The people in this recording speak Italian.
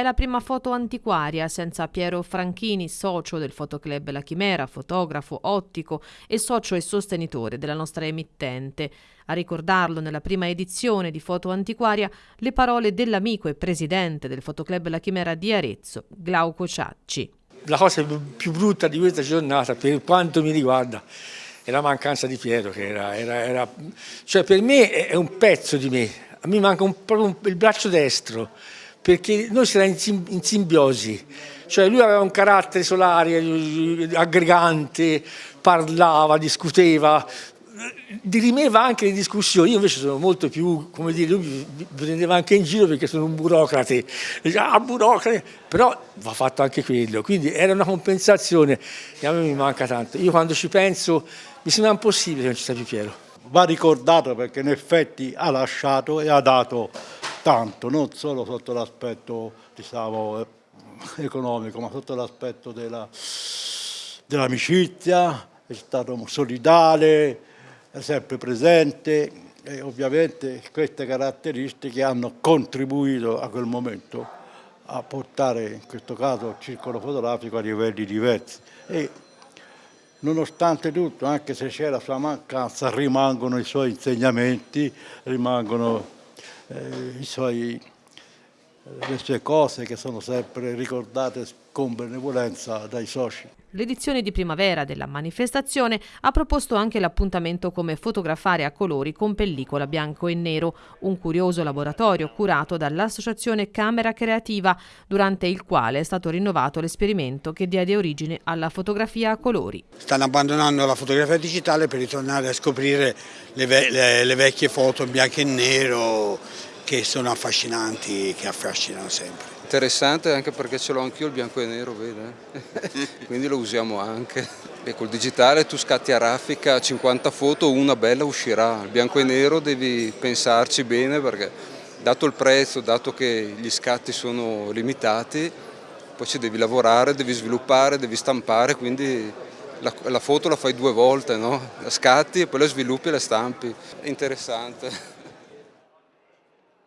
È la prima foto antiquaria senza Piero Franchini, socio del Fotoclub La Chimera, fotografo, ottico e socio e sostenitore della nostra emittente. A ricordarlo nella prima edizione di Foto Antiquaria le parole dell'amico e presidente del Fotoclub La Chimera di Arezzo, Glauco Ciacci. La cosa più brutta di questa giornata, per quanto mi riguarda, è la mancanza di Piero, che era, era, era cioè per me è un pezzo di me, a me manca un, proprio un, il braccio destro, perché noi si era in, simbiosi, cioè lui aveva un carattere solare, aggregante, parlava, discuteva, dirimeva anche le discussioni, io invece sono molto più, come dire, lui mi prendeva anche in giro perché sono un burocrate, ah burocrate, però va fatto anche quello, quindi era una compensazione. E a me mi manca tanto. Io quando ci penso mi sembra impossibile che non ci sia più Piero. Va ricordato perché in effetti ha lasciato e ha dato tanto, non solo sotto l'aspetto diciamo, economico, ma sotto l'aspetto dell'amicizia, dell è stato solidale, è sempre presente e ovviamente queste caratteristiche hanno contribuito a quel momento a portare in questo caso il circolo fotografico a livelli diversi. E nonostante tutto, anche se c'è la sua mancanza, rimangono i suoi insegnamenti, rimangono eh, i suoi le sue cose che sono sempre ricordate con benevolenza dai soci. L'edizione di primavera della manifestazione ha proposto anche l'appuntamento come fotografare a colori con pellicola bianco e nero, un curioso laboratorio curato dall'associazione Camera Creativa, durante il quale è stato rinnovato l'esperimento che diede origine alla fotografia a colori. Stanno abbandonando la fotografia digitale per ritornare a scoprire le, ve le, le vecchie foto in bianco e nero che sono affascinanti, che affascinano sempre. Interessante anche perché ce l'ho anch'io il bianco e nero, vede? quindi lo usiamo anche. E col digitale tu scatti a raffica 50 foto, una bella uscirà. Il bianco e nero devi pensarci bene perché dato il prezzo, dato che gli scatti sono limitati, poi ci devi lavorare, devi sviluppare, devi stampare, quindi la, la foto la fai due volte, no? la scatti e poi la sviluppi e la stampi. Interessante.